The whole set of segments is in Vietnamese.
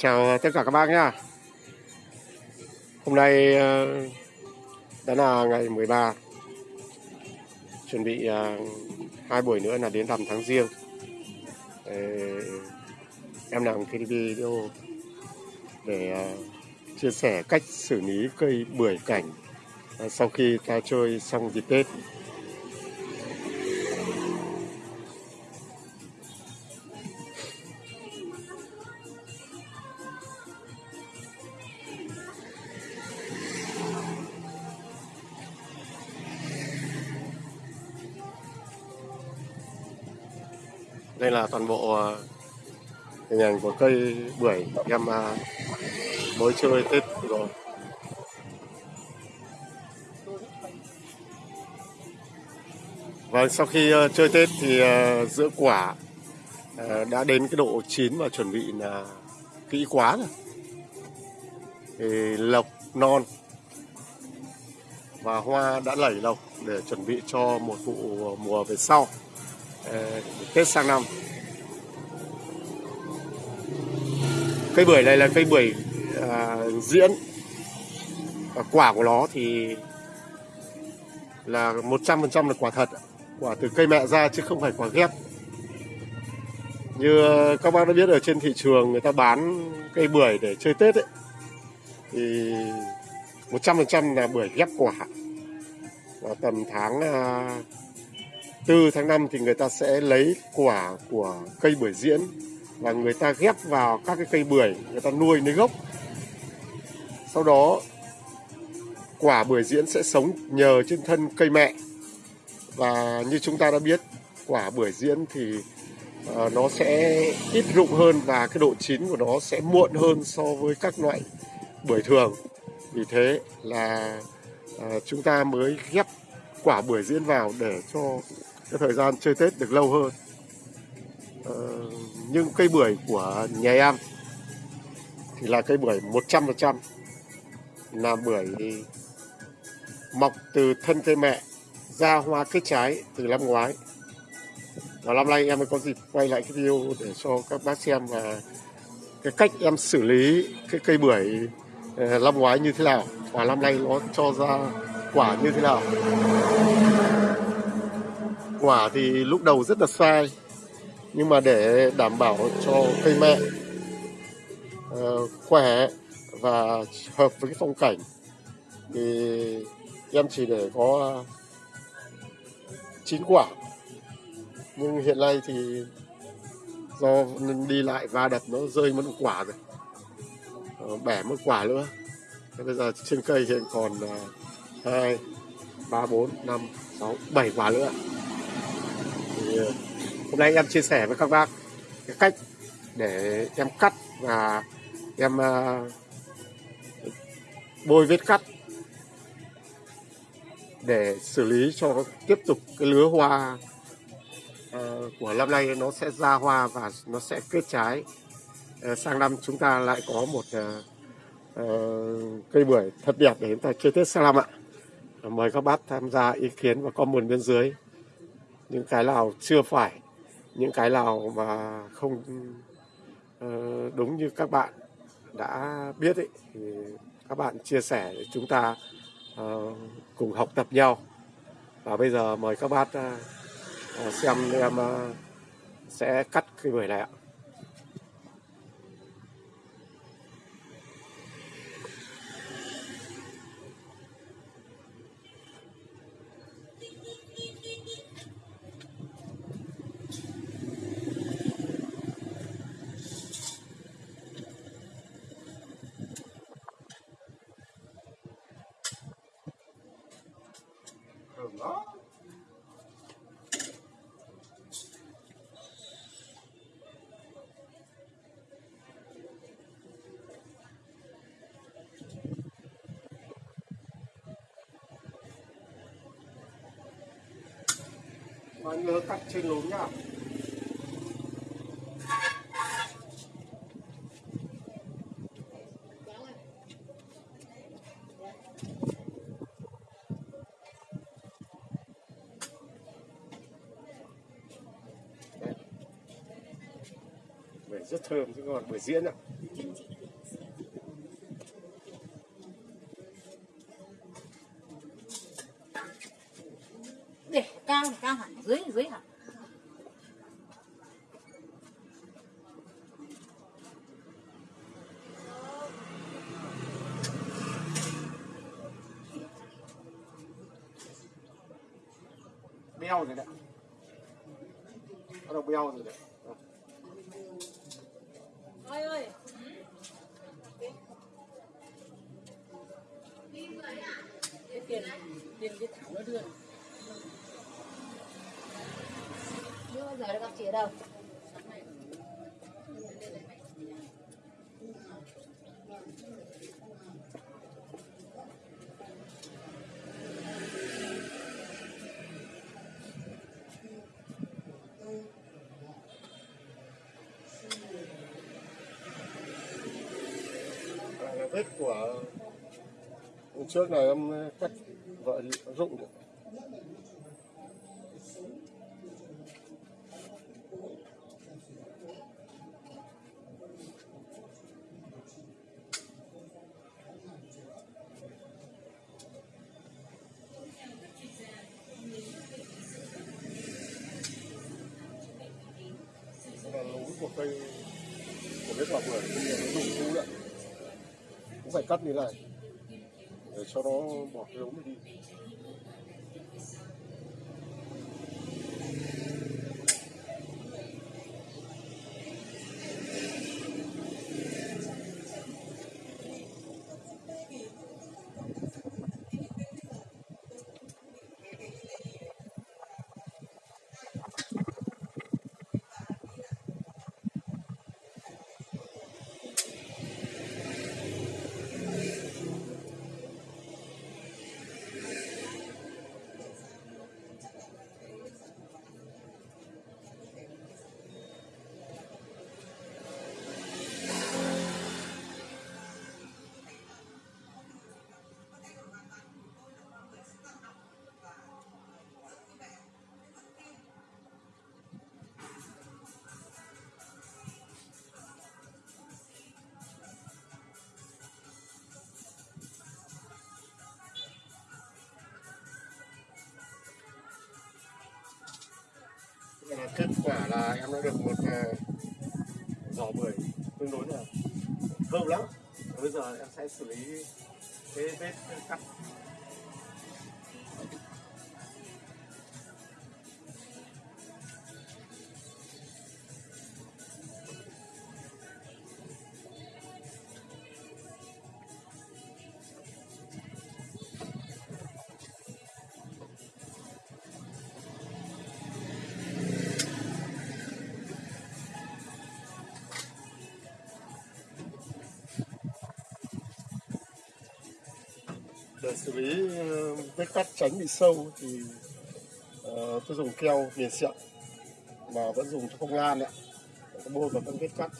Chào tất cả các bác nhá. Hôm nay ờ, đã là ngày 13 Chuẩn bị ờ, hai buổi nữa là đến rằm tháng riêng. Em làm cái video để ờ, chia sẻ cách xử lý cây bưởi cảnh sau khi ta chơi xong dịp Tết. Đây là toàn bộ ờ, hình ảnh của cây bưởi em à, mới chơi Tết rồi Vâng, sau khi ờ, chơi Tết thì ờ, giữa quả ờ, đã đến cái độ chín và chuẩn bị là kỹ quá rồi. Thì lộc non và hoa đã lẩy lộc để chuẩn bị cho một vụ mùa về sau Ờ, Tết sang năm. Cây bưởi này là cây bưởi à, diễn. À, quả của nó thì là 100% là quả thật quả từ cây mẹ ra chứ không phải quả ghép. Như các bác đã biết ở trên thị trường người ta bán cây bưởi để chơi Tết ấy thì 100% là bưởi ghép quả. Và tầm tháng à, từ tháng 5 thì người ta sẽ lấy quả của cây bưởi diễn và người ta ghép vào các cái cây bưởi người ta nuôi lấy gốc. Sau đó quả bưởi diễn sẽ sống nhờ trên thân cây mẹ. Và như chúng ta đã biết quả bưởi diễn thì uh, nó sẽ ít rụng hơn và cái độ chín của nó sẽ muộn hơn so với các loại bưởi thường. Vì thế là uh, chúng ta mới ghép quả bưởi diễn vào để cho cái thời gian chơi Tết được lâu hơn. Ờ, nhưng cây bưởi của nhà em thì là cây bưởi 100% là bưởi mọc từ thân cây mẹ ra hoa kết trái từ năm ngoái. Và năm nay em mới có dịp quay lại cái video để cho các bác xem và cái cách em xử lý cái cây bưởi ờ, năm ngoái như thế nào và năm nay nó cho ra quả như thế nào quả thì lúc đầu rất là sai nhưng mà để đảm bảo cho cây mẹ uh, khỏe và hợp với cái phong cảnh thì em chỉ để có chín quả. Nhưng hiện nay thì do đi lại va đập nó rơi mất một quả rồi uh, bẻ mất quả nữa. Thế bây giờ trên cây hiện còn ờ, hai ba bốn năm sáu bảy quả nữa hôm nay em chia sẻ với các bác cái cách để em cắt và em ờ, bôi vết cắt để xử lý cho tiếp tục cái lứa hoa ờ, của năm nay nó sẽ ra hoa và nó sẽ kết trái. Ờ, sang năm chúng ta lại có một cây bưởi thật đẹp để chúng ta chơi Tết sang năm ạ. Mời các bác tham gia ý kiến và comment bên dưới những cái nào chưa phải những cái nào mà không ờ, đúng như các bạn đã biết ấy, thì các bạn chia sẻ để chúng ta ờ, cùng học tập nhau. Và bây giờ mời các bác ờ, xem em sẽ cắt cái buổi này ạ. Và nhớ cắt trên lún nhá. Rất thơm rất ngon bưởi diễn ạ. Để cao thì cao hẳn dưới thì dưới hẳn. Beo rồi đấy. Bắt đầu beo rồi đấy ơi ơi cái tiền tiền cái thảo nó đưa đưa bao giờ nó gặp chị ở đâu đây của hôm trước này, em cắt vợ rụng được. Là của cây của cái quả bưởi bây giờ nó dùng cũ đấy cũng phải cắt như này để cho nó bỏ cái ống này đi. Là kết quả là em đã được một ờ, giỏ bưởi tương đối là thơm lắm. Và bây giờ em sẽ xử lý cái vết cắt. Để xử lý ờ, vết cắt tránh bị sâu thì uh, tôi dùng keo miền xịn mà vẫn dùng cho không lan đấy bôi vào các vết cắt.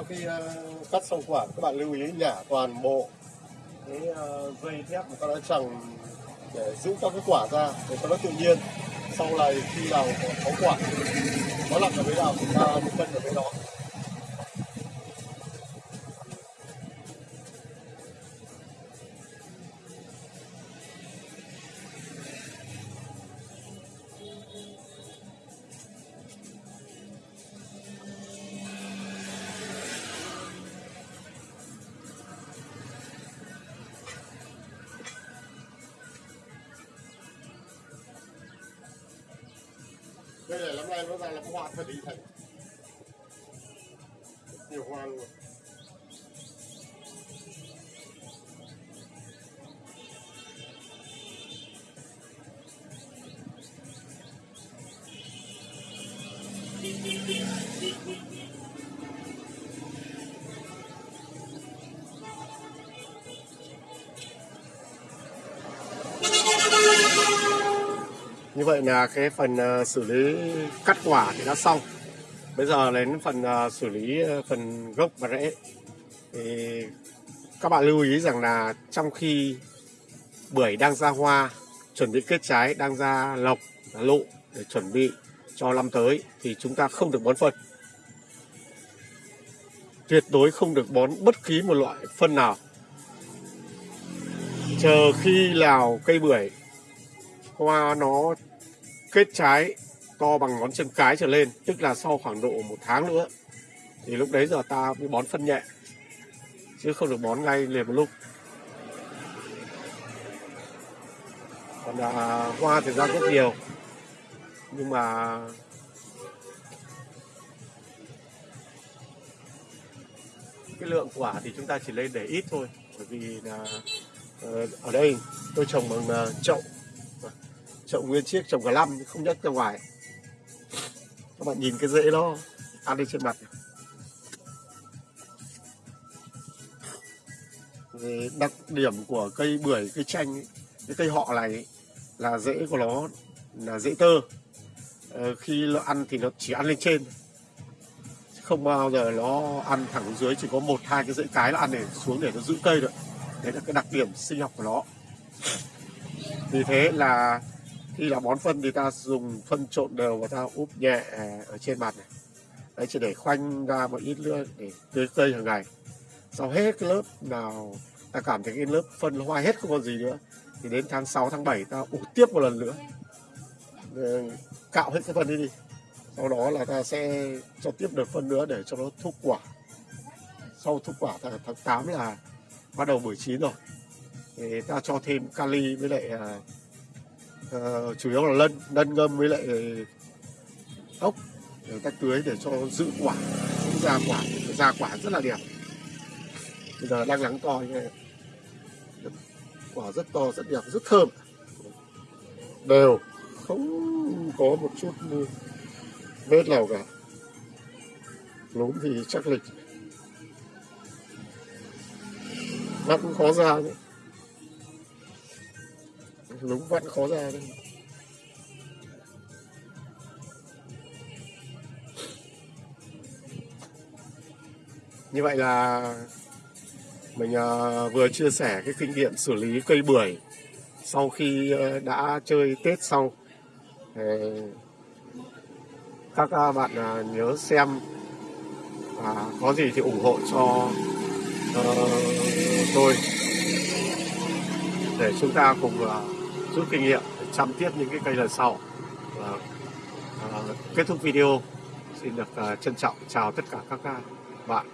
Sau khi uh, cắt xong quả các bạn lưu ý nhả toàn bộ cái uh, dây thép mà ta đã chẳng để giữ các cái quả ra để cho nó tự nhiên. Sau này khi nào có, quả nó nằm ở bên nào chúng ta cân ở bên đó. Này năm nay nó ra là có hoa thật ý thành nhiều hoa Như vậy là cái phần ờ, xử lý cắt quả thì đã xong. Bây giờ đến phần ờ, xử lý ờ, phần gốc và rễ. Thì các bạn lưu ý rằng là trong khi bưởi đang ra hoa, chuẩn bị kết trái, đang ra lộc, lộ lụ để chuẩn bị cho năm tới thì chúng ta không được bón phân. Tuyệt đối không được bón bất kỳ một loại phân nào. Chờ khi nào cây bưởi hoa nó kết trái to bằng ngón chân cái trở lên, tức là sau khoảng độ một tháng nữa, thì lúc đấy giờ ta mới bón phân nhẹ, chứ không được bón ngay liền một lúc. Còn là hoa thì ra rất nhiều, nhưng mà cái lượng quả thì chúng ta chỉ lên để ít thôi, bởi vì là ờ, ở đây tôi trồng bằng à, chậu chậu nguyên chiếc trồng cả năm không nhắc ra ngoài. Các bạn nhìn cái rễ nó ăn lên trên mặt. Đặc điểm của cây bưởi cây chanh ấy, cái cây họ này ấy, là rễ của nó là rễ tơ. Ờ, khi nó ăn thì nó chỉ ăn lên trên. Không bao giờ nó ăn thẳng xuống dưới chỉ có một hai cái rễ cái nó ăn để xuống để nó giữ cây được đấy là cái đặc điểm sinh học của nó. Vì thế là khi là bón phân thì ta dùng phân trộn đều và ta úp nhẹ à, ở trên mặt này. Đấy chỉ để khoanh ra một ít nữa để tưới cây hàng ngày. Sau hết cái lớp nào ta cảm thấy cái lớp phân hoa hết không còn gì nữa thì đến tháng 6, tháng 7 ta ủ tiếp một lần nữa. Ờ, cạo hết cái phân đi đi. Sau đó là ta sẽ cho tiếp được phân nữa để cho nó thúc quả. Sau thúc quả tháng, tháng 8 là bắt đầu buổi chín rồi. Thì ta cho thêm kali với lại à, Ờ, chủ yếu là lân lân ngâm với lại ốc ờ, để cách tưới để cho giữ quả ra quả ra quả rất là đẹp. Bây giờ đang nắng to như này. Quả rất to, rất đẹp, rất thơm. Đều, không có một chút vết nào cả. Lúm thì chắc lịch. Vắt cũng khó ra đấy lúng vặn khó ra đấy. Như vậy là mình ờ, vừa chia sẻ cái kinh nghiệm xử lý cây bưởi sau khi ờ, đã chơi Tết xong. Các ờ, bạn nhớ xem và có gì thì ủng hộ cho tôi để chúng ta cùng rút kinh nghiệm để chăm tiếp những cái cây lần sau. Và, à, kết thúc video xin được à, trân trọng chào tất cả các à, bạn.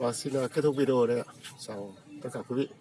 Và xin ờ, kết thúc video đây ạ. Chào tất cả quý vị.